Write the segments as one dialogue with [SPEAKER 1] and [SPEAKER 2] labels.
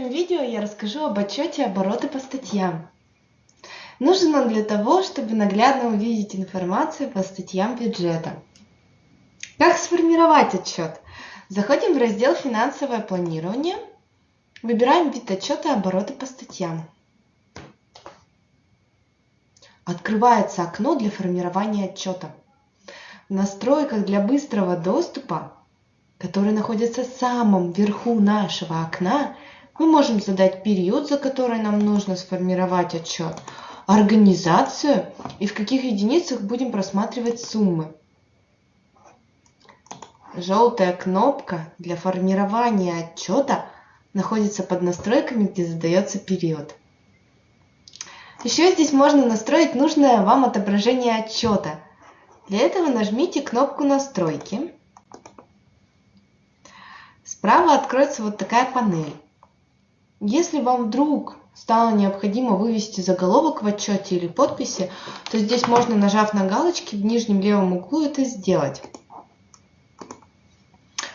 [SPEAKER 1] этом видео я расскажу об отчете обороты по статьям. Нужен он для того, чтобы наглядно увидеть информацию по статьям бюджета. Как сформировать отчет? Заходим в раздел «Финансовое планирование», выбираем вид отчета обороты по статьям. Открывается окно для формирования отчета. В настройках для быстрого доступа который находится в самом верху нашего окна, мы можем задать период, за который нам нужно сформировать отчет, организацию и в каких единицах будем просматривать суммы. Желтая кнопка для формирования отчета находится под настройками, где задается период. Еще здесь можно настроить нужное вам отображение отчета. Для этого нажмите кнопку «Настройки» Справа откроется вот такая панель. Если вам вдруг стало необходимо вывести заголовок в отчете или подписи, то здесь можно, нажав на галочки в нижнем левом углу, это сделать.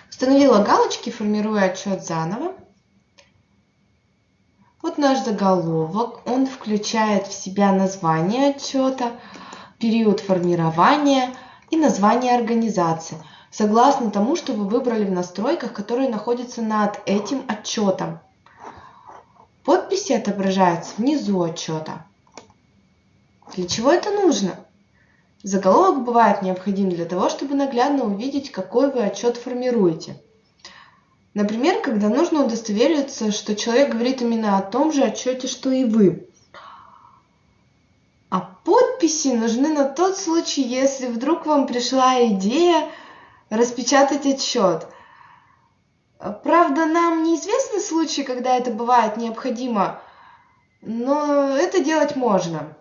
[SPEAKER 1] Установила галочки, формируя отчет заново. Вот наш заголовок. Он включает в себя название отчета, период формирования и название организации – согласно тому, что вы выбрали в настройках, которые находятся над этим отчетом. Подписи отображаются внизу отчета. Для чего это нужно? Заголовок бывает необходим для того, чтобы наглядно увидеть, какой вы отчет формируете. Например, когда нужно удостовериться, что человек говорит именно о том же отчете, что и вы. А подписи нужны на тот случай, если вдруг вам пришла идея распечатать отчет. Правда, нам неизвестны случаи, когда это бывает необходимо, но это делать можно.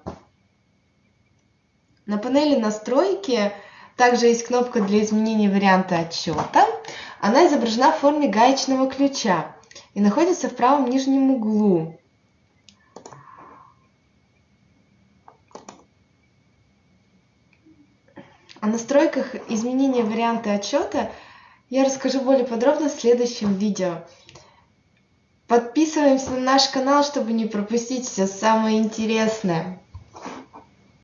[SPEAKER 1] На панели настройки также есть кнопка для изменения варианта отчета. Она изображена в форме гаечного ключа и находится в правом нижнем углу. О настройках изменения варианта отчета я расскажу более подробно в следующем видео. Подписываемся на наш канал, чтобы не пропустить все самое интересное.